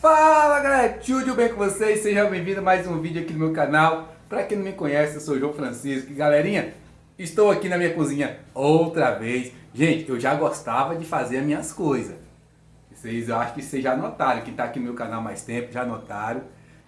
Fala galera, tudo bem com vocês? Seja bem-vindo a mais um vídeo aqui no meu canal. Para quem não me conhece, eu sou o João Francisco. E, galerinha, estou aqui na minha cozinha outra vez. Gente, eu já gostava de fazer as minhas coisas. Vocês, eu acho que vocês já notaram, que está aqui no meu canal mais tempo, já notaram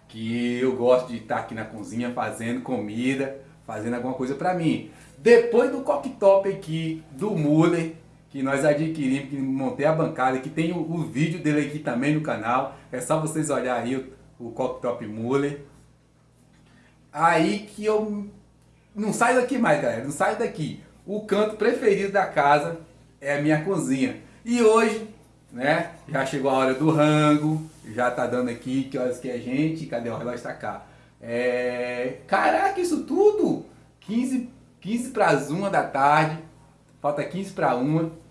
que eu gosto de estar aqui na cozinha fazendo comida, fazendo alguma coisa para mim. Depois do cooktop aqui do Muller, que nós adquirimos, que montei a bancada, que tem o, o, vídeo dele aqui também no canal. É só vocês olharem aí o, o Cooktop Muller. Aí que eu não saio daqui mais, galera, não saio daqui. O canto preferido da casa é a minha cozinha. E hoje, né, já chegou a hora do rango, já tá dando aqui, que horas que é gente, cadê o relógio tá cá? É... Caraca, isso tudo! 15, 15 para as 1 da tarde, falta 15 para 1.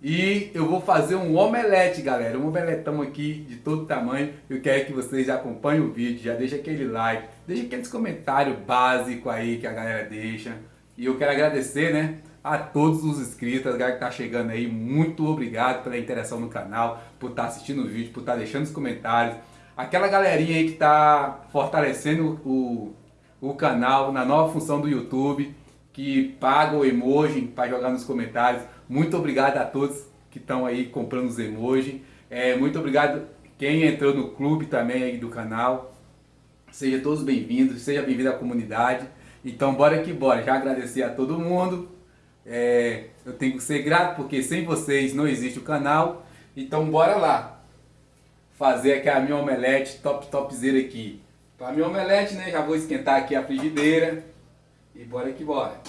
E eu vou fazer um omelete, galera. Um omeletão aqui de todo tamanho. Eu quero que vocês acompanhem o vídeo, já deixa aquele like, deixa aqueles comentários básicos aí que a galera deixa. E eu quero agradecer, né, a todos os inscritos, a galera que tá chegando aí. Muito obrigado pela interação no canal, por estar tá assistindo o vídeo, por estar tá deixando os comentários. Aquela galerinha aí que tá fortalecendo o, o canal na nova função do YouTube, que paga o emoji para jogar nos comentários. Muito obrigado a todos que estão aí comprando os emojis. É, muito obrigado quem entrou no clube também aí do canal. Sejam todos bem-vindos, seja bem-vindo à comunidade. Então bora que bora, já agradecer a todo mundo. É, eu tenho que ser grato porque sem vocês não existe o canal. Então bora lá fazer aqui a minha omelete top topzera aqui. Para minha omelete, né, já vou esquentar aqui a frigideira e bora que bora.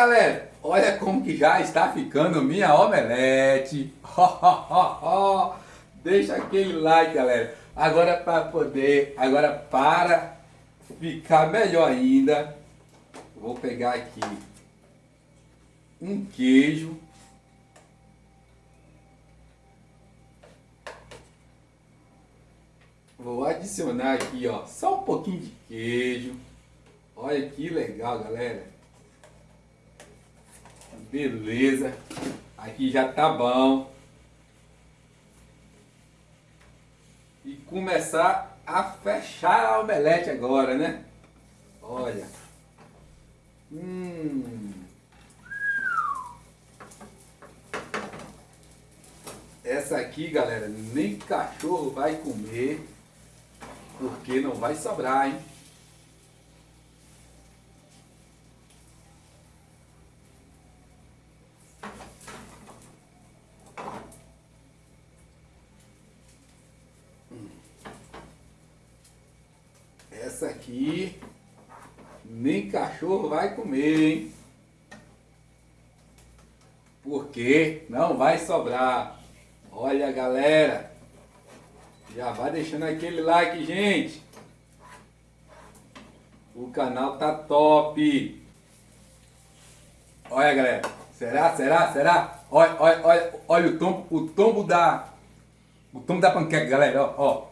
Galera, olha como que já está ficando minha omelete. Deixa aquele like galera. Agora para poder, agora para ficar melhor ainda, vou pegar aqui um queijo. Vou adicionar aqui ó, só um pouquinho de queijo. Olha que legal galera. Beleza. Aqui já tá bom. E começar a fechar a omelete agora, né? Olha. Hum. Essa aqui, galera, nem cachorro vai comer, porque não vai sobrar, hein? Essa aqui nem cachorro vai comer, hein? Porque não vai sobrar. Olha, galera. Já vai deixando aquele like, gente. O canal tá top. Olha, galera. Será? Será? Será? Olha, olha, olha, olha o tombo, o tombo da o tombo da panqueca, galera, ó, ó.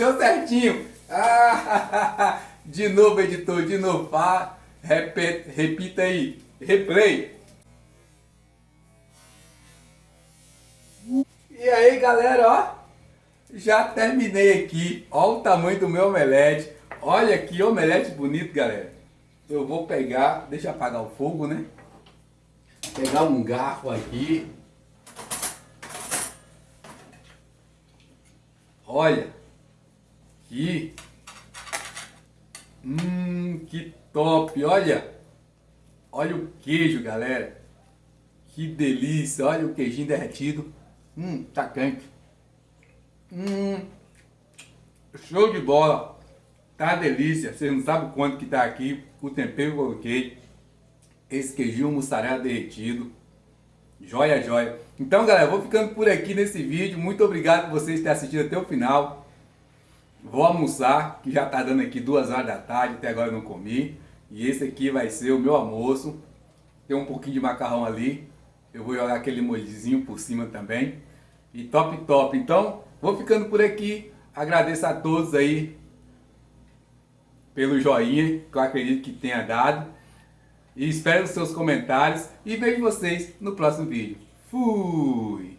Deu certinho. Ah, de novo, editor, de novo. Ah, repita, repita aí. Replay. E aí, galera, ó. Já terminei aqui. Ó o tamanho do meu omelete. Olha que omelete bonito, galera. Eu vou pegar, deixa eu apagar o fogo, né? Pegar um garfo aqui. Olha. Aqui. Hum, que top, olha. Olha o queijo, galera. Que delícia, olha o queijinho derretido. Hum, tá quente. Hum, show de bola. Tá delícia. Vocês não sabem quanto que tá aqui. O tempero que eu coloquei. esse queijinho mussarela derretido. Joia, joia. Então, galera, vou ficando por aqui nesse vídeo. Muito obrigado por vocês terem assistido até o final. Vou almoçar, que já está dando aqui duas horas da tarde, até agora eu não comi. E esse aqui vai ser o meu almoço. Tem um pouquinho de macarrão ali. Eu vou jogar aquele molhozinho por cima também. E top, top. Então, vou ficando por aqui. Agradeço a todos aí pelo joinha, que eu acredito que tenha dado. E espero os seus comentários. E vejo vocês no próximo vídeo. Fui!